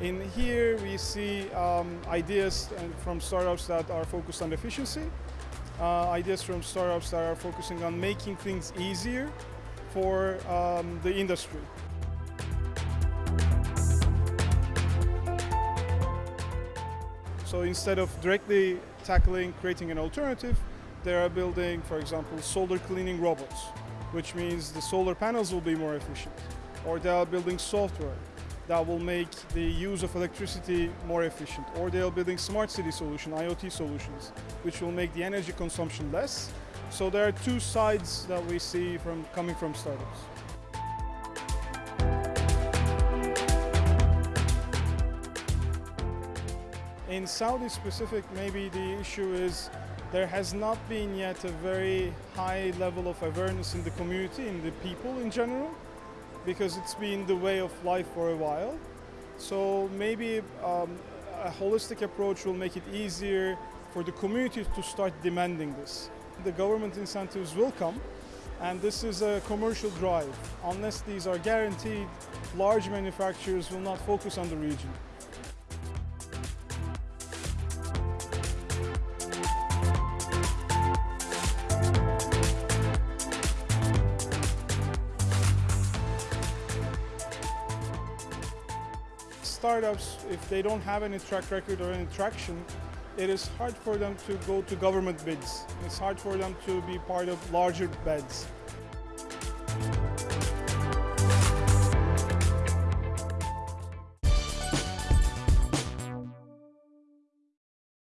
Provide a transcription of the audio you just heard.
year we see um, ideas from startups that are focused on efficiency, uh, ideas from startups that are focusing on making things easier for um, the industry. So instead of directly tackling creating an alternative, they are building, for example, solar cleaning robots, which means the solar panels will be more efficient. Or they are building software that will make the use of electricity more efficient. Or they are building smart city solutions, IoT solutions, which will make the energy consumption less. So there are two sides that we see from coming from startups. In Saudi specific, maybe the issue is there has not been yet a very high level of awareness in the community, in the people in general, because it's been the way of life for a while. So maybe um, a holistic approach will make it easier for the community to start demanding this. The government incentives will come, and this is a commercial drive. Unless these are guaranteed, large manufacturers will not focus on the region. Startups, if they don't have any track record or any traction, it is hard for them to go to government bids. It's hard for them to be part of larger bids.